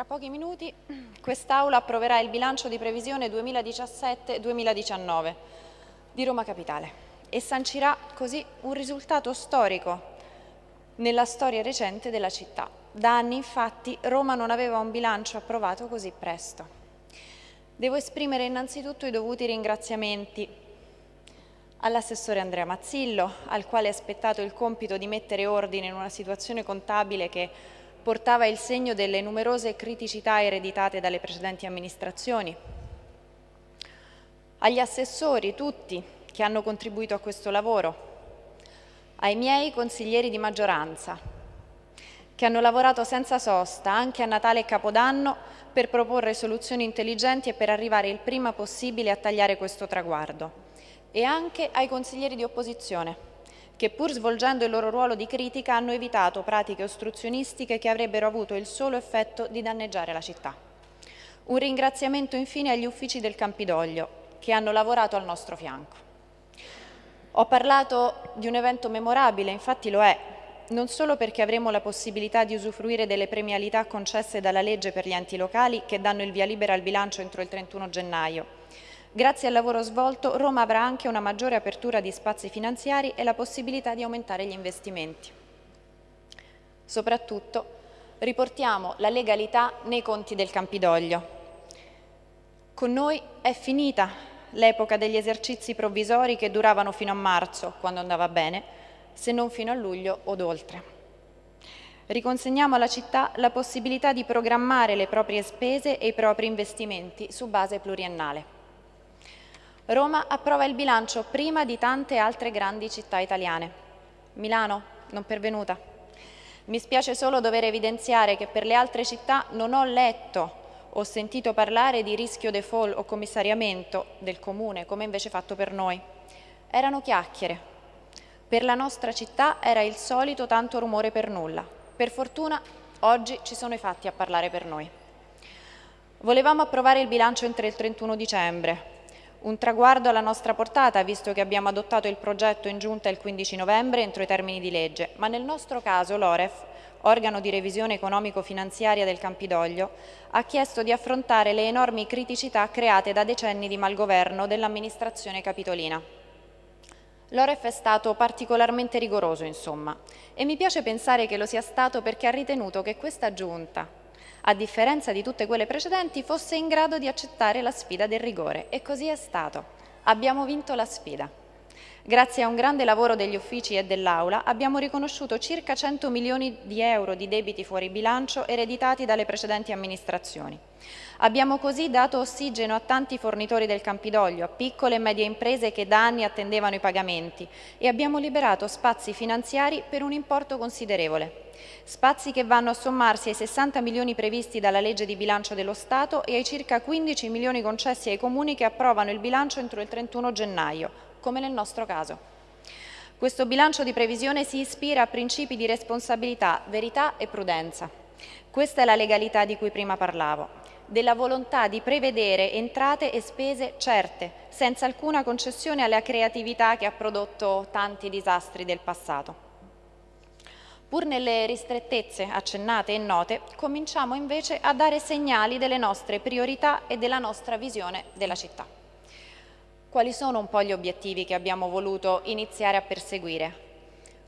Tra pochi minuti quest'Aula approverà il bilancio di previsione 2017-2019 di Roma Capitale e sancirà così un risultato storico nella storia recente della città. Da anni infatti Roma non aveva un bilancio approvato così presto. Devo esprimere innanzitutto i dovuti ringraziamenti all'assessore Andrea Mazzillo, al quale è aspettato il compito di mettere ordine in una situazione contabile che portava il segno delle numerose criticità ereditate dalle precedenti amministrazioni. Agli assessori tutti che hanno contribuito a questo lavoro, ai miei consiglieri di maggioranza, che hanno lavorato senza sosta anche a Natale e Capodanno per proporre soluzioni intelligenti e per arrivare il prima possibile a tagliare questo traguardo, e anche ai consiglieri di opposizione, che pur svolgendo il loro ruolo di critica hanno evitato pratiche ostruzionistiche che avrebbero avuto il solo effetto di danneggiare la città. Un ringraziamento infine agli uffici del Campidoglio, che hanno lavorato al nostro fianco. Ho parlato di un evento memorabile, infatti lo è, non solo perché avremo la possibilità di usufruire delle premialità concesse dalla legge per gli enti locali che danno il via libera al bilancio entro il 31 gennaio. Grazie al lavoro svolto Roma avrà anche una maggiore apertura di spazi finanziari e la possibilità di aumentare gli investimenti. Soprattutto riportiamo la legalità nei conti del Campidoglio. Con noi è finita l'epoca degli esercizi provvisori che duravano fino a marzo, quando andava bene, se non fino a luglio o oltre. Riconsegniamo alla città la possibilità di programmare le proprie spese e i propri investimenti su base pluriennale. Roma approva il bilancio prima di tante altre grandi città italiane. Milano non pervenuta. Mi spiace solo dover evidenziare che per le altre città non ho letto ho sentito parlare di rischio default o commissariamento del comune, come invece fatto per noi. Erano chiacchiere. Per la nostra città era il solito tanto rumore per nulla. Per fortuna oggi ci sono i fatti a parlare per noi. Volevamo approvare il bilancio entro il 31 dicembre, un traguardo alla nostra portata, visto che abbiamo adottato il progetto in giunta il 15 novembre entro i termini di legge, ma nel nostro caso l'OREF organo di revisione economico-finanziaria del Campidoglio, ha chiesto di affrontare le enormi criticità create da decenni di malgoverno dell'amministrazione capitolina. L'Oref è stato particolarmente rigoroso, insomma, e mi piace pensare che lo sia stato perché ha ritenuto che questa giunta, a differenza di tutte quelle precedenti, fosse in grado di accettare la sfida del rigore, e così è stato. Abbiamo vinto la sfida. Grazie a un grande lavoro degli uffici e dell'Aula abbiamo riconosciuto circa 100 milioni di euro di debiti fuori bilancio ereditati dalle precedenti amministrazioni. Abbiamo così dato ossigeno a tanti fornitori del Campidoglio, a piccole e medie imprese che da anni attendevano i pagamenti e abbiamo liberato spazi finanziari per un importo considerevole. Spazi che vanno a sommarsi ai 60 milioni previsti dalla legge di bilancio dello Stato e ai circa 15 milioni concessi ai comuni che approvano il bilancio entro il 31 gennaio, come nel nostro caso. Questo bilancio di previsione si ispira a principi di responsabilità, verità e prudenza. Questa è la legalità di cui prima parlavo, della volontà di prevedere entrate e spese certe, senza alcuna concessione alla creatività che ha prodotto tanti disastri del passato. Pur nelle ristrettezze accennate e note, cominciamo invece a dare segnali delle nostre priorità e della nostra visione della città. Quali sono un po' gli obiettivi che abbiamo voluto iniziare a perseguire?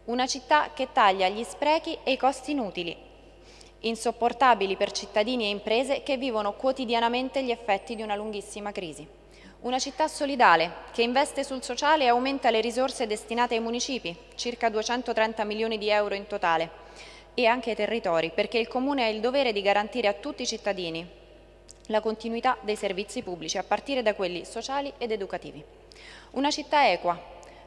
Una città che taglia gli sprechi e i costi inutili, insopportabili per cittadini e imprese che vivono quotidianamente gli effetti di una lunghissima crisi. Una città solidale che investe sul sociale e aumenta le risorse destinate ai municipi, circa 230 milioni di euro in totale, e anche ai territori, perché il Comune ha il dovere di garantire a tutti i cittadini, la continuità dei servizi pubblici, a partire da quelli sociali ed educativi. Una città equa,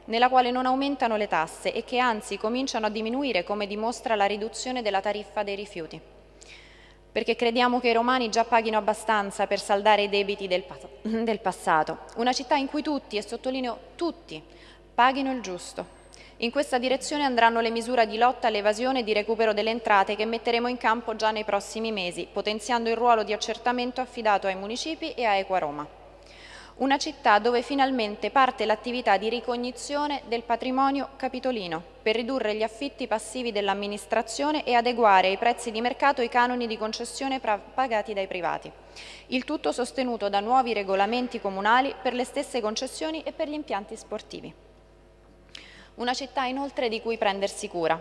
nella quale non aumentano le tasse e che anzi cominciano a diminuire come dimostra la riduzione della tariffa dei rifiuti. Perché crediamo che i romani già paghino abbastanza per saldare i debiti del, del passato. Una città in cui tutti, e sottolineo tutti, paghino il giusto, in questa direzione andranno le misure di lotta all'evasione e di recupero delle entrate che metteremo in campo già nei prossimi mesi, potenziando il ruolo di accertamento affidato ai municipi e a Equa Roma. una città dove finalmente parte l'attività di ricognizione del patrimonio capitolino per ridurre gli affitti passivi dell'amministrazione e adeguare ai prezzi di mercato i canoni di concessione pagati dai privati. Il tutto sostenuto da nuovi regolamenti comunali per le stesse concessioni e per gli impianti sportivi. Una città inoltre di cui prendersi cura,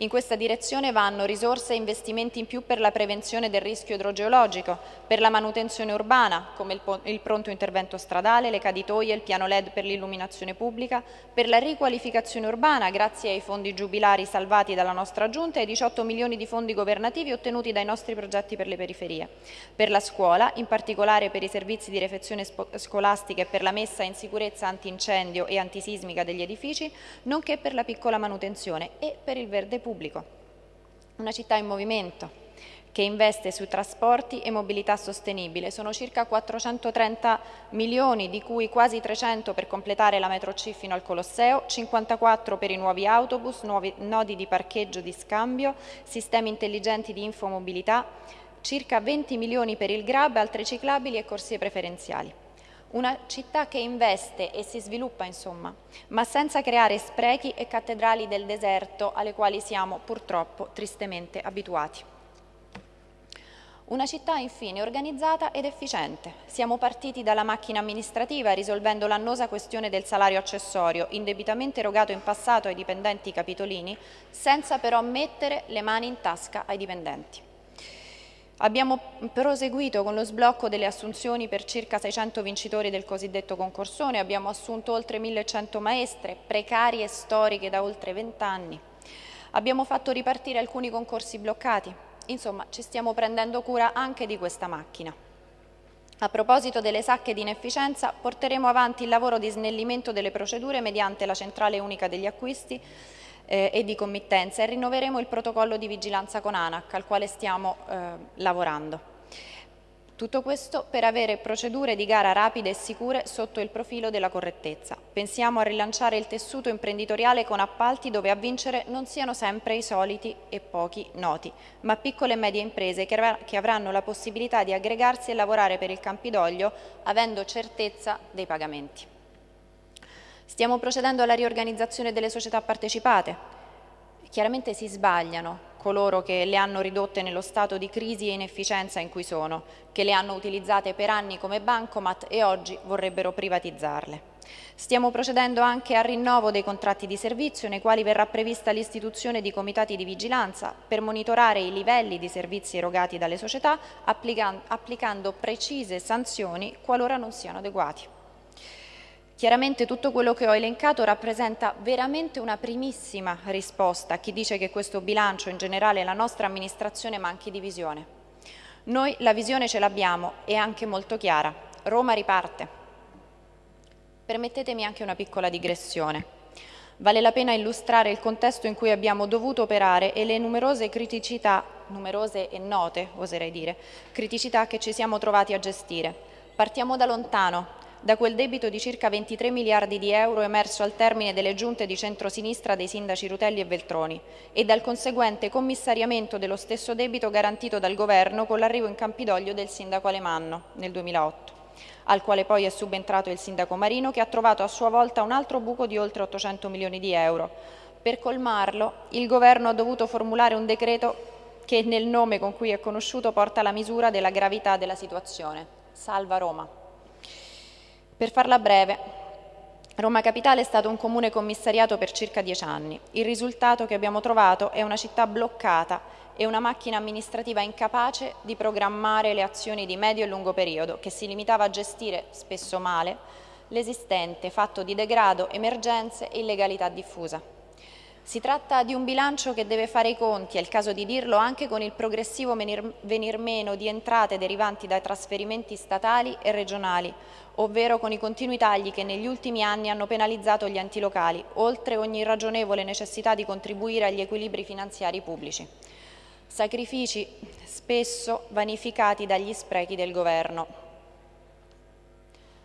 in questa direzione vanno risorse e investimenti in più per la prevenzione del rischio idrogeologico, per la manutenzione urbana, come il, il pronto intervento stradale, le caditoie, il piano LED per l'illuminazione pubblica, per la riqualificazione urbana, grazie ai fondi giubilari salvati dalla nostra Giunta e ai 18 milioni di fondi governativi ottenuti dai nostri progetti per le periferie, per la scuola, in particolare per i servizi di refezione scolastica e per la messa in sicurezza antincendio e antisismica degli edifici, nonché per la piccola manutenzione e per il verde pubblico pubblico. Una città in movimento che investe sui trasporti e mobilità sostenibile. Sono circa 430 milioni, di cui quasi 300 per completare la metro C fino al Colosseo, 54 per i nuovi autobus, nuovi nodi di parcheggio di scambio, sistemi intelligenti di infomobilità, circa 20 milioni per il GRAB, altre ciclabili e corsie preferenziali. Una città che investe e si sviluppa, insomma, ma senza creare sprechi e cattedrali del deserto alle quali siamo purtroppo tristemente abituati. Una città infine organizzata ed efficiente. Siamo partiti dalla macchina amministrativa risolvendo l'annosa questione del salario accessorio indebitamente erogato in passato ai dipendenti capitolini senza però mettere le mani in tasca ai dipendenti. Abbiamo proseguito con lo sblocco delle assunzioni per circa 600 vincitori del cosiddetto concorsone, abbiamo assunto oltre 1100 maestre, precarie storiche da oltre 20 anni. Abbiamo fatto ripartire alcuni concorsi bloccati. Insomma, ci stiamo prendendo cura anche di questa macchina. A proposito delle sacche di inefficienza, porteremo avanti il lavoro di snellimento delle procedure mediante la centrale unica degli acquisti eh, e di committenza e rinnoveremo il protocollo di vigilanza con ANAC al quale stiamo eh, lavorando. Tutto questo per avere procedure di gara rapide e sicure sotto il profilo della correttezza. Pensiamo a rilanciare il tessuto imprenditoriale con appalti dove a vincere non siano sempre i soliti e pochi noti, ma piccole e medie imprese che avranno la possibilità di aggregarsi e lavorare per il Campidoglio avendo certezza dei pagamenti. Stiamo procedendo alla riorganizzazione delle società partecipate. Chiaramente si sbagliano coloro che le hanno ridotte nello stato di crisi e inefficienza in cui sono, che le hanno utilizzate per anni come bancomat e oggi vorrebbero privatizzarle. Stiamo procedendo anche al rinnovo dei contratti di servizio nei quali verrà prevista l'istituzione di comitati di vigilanza per monitorare i livelli di servizi erogati dalle società applicando precise sanzioni qualora non siano adeguati. Chiaramente tutto quello che ho elencato rappresenta veramente una primissima risposta a chi dice che questo bilancio, in generale la nostra amministrazione, manchi di visione. Noi la visione ce l'abbiamo e anche molto chiara. Roma riparte. Permettetemi anche una piccola digressione. Vale la pena illustrare il contesto in cui abbiamo dovuto operare e le numerose criticità, numerose e note oserei dire, criticità che ci siamo trovati a gestire. Partiamo da lontano, da quel debito di circa 23 miliardi di euro emerso al termine delle giunte di centrosinistra dei sindaci Rutelli e Veltroni e dal conseguente commissariamento dello stesso debito garantito dal governo con l'arrivo in Campidoglio del sindaco Alemanno nel 2008 al quale poi è subentrato il sindaco Marino che ha trovato a sua volta un altro buco di oltre 800 milioni di euro. Per colmarlo il governo ha dovuto formulare un decreto che nel nome con cui è conosciuto porta la misura della gravità della situazione. Salva Roma. Per farla breve, Roma Capitale è stato un comune commissariato per circa dieci anni. Il risultato che abbiamo trovato è una città bloccata e una macchina amministrativa incapace di programmare le azioni di medio e lungo periodo, che si limitava a gestire, spesso male, l'esistente, fatto di degrado, emergenze e illegalità diffusa. Si tratta di un bilancio che deve fare i conti, è il caso di dirlo, anche con il progressivo venir meno di entrate derivanti dai trasferimenti statali e regionali, ovvero con i continui tagli che negli ultimi anni hanno penalizzato gli enti locali, oltre ogni ragionevole necessità di contribuire agli equilibri finanziari pubblici. Sacrifici spesso vanificati dagli sprechi del Governo.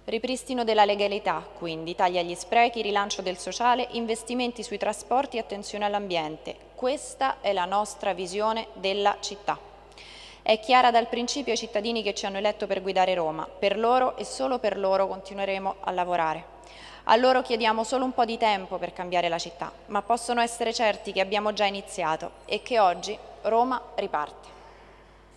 Ripristino della legalità, quindi, tagli agli sprechi, rilancio del sociale, investimenti sui trasporti e attenzione all'ambiente. Questa è la nostra visione della città. È chiara dal principio ai cittadini che ci hanno eletto per guidare Roma. Per loro e solo per loro continueremo a lavorare. A loro chiediamo solo un po' di tempo per cambiare la città, ma possono essere certi che abbiamo già iniziato e che oggi Roma riparte.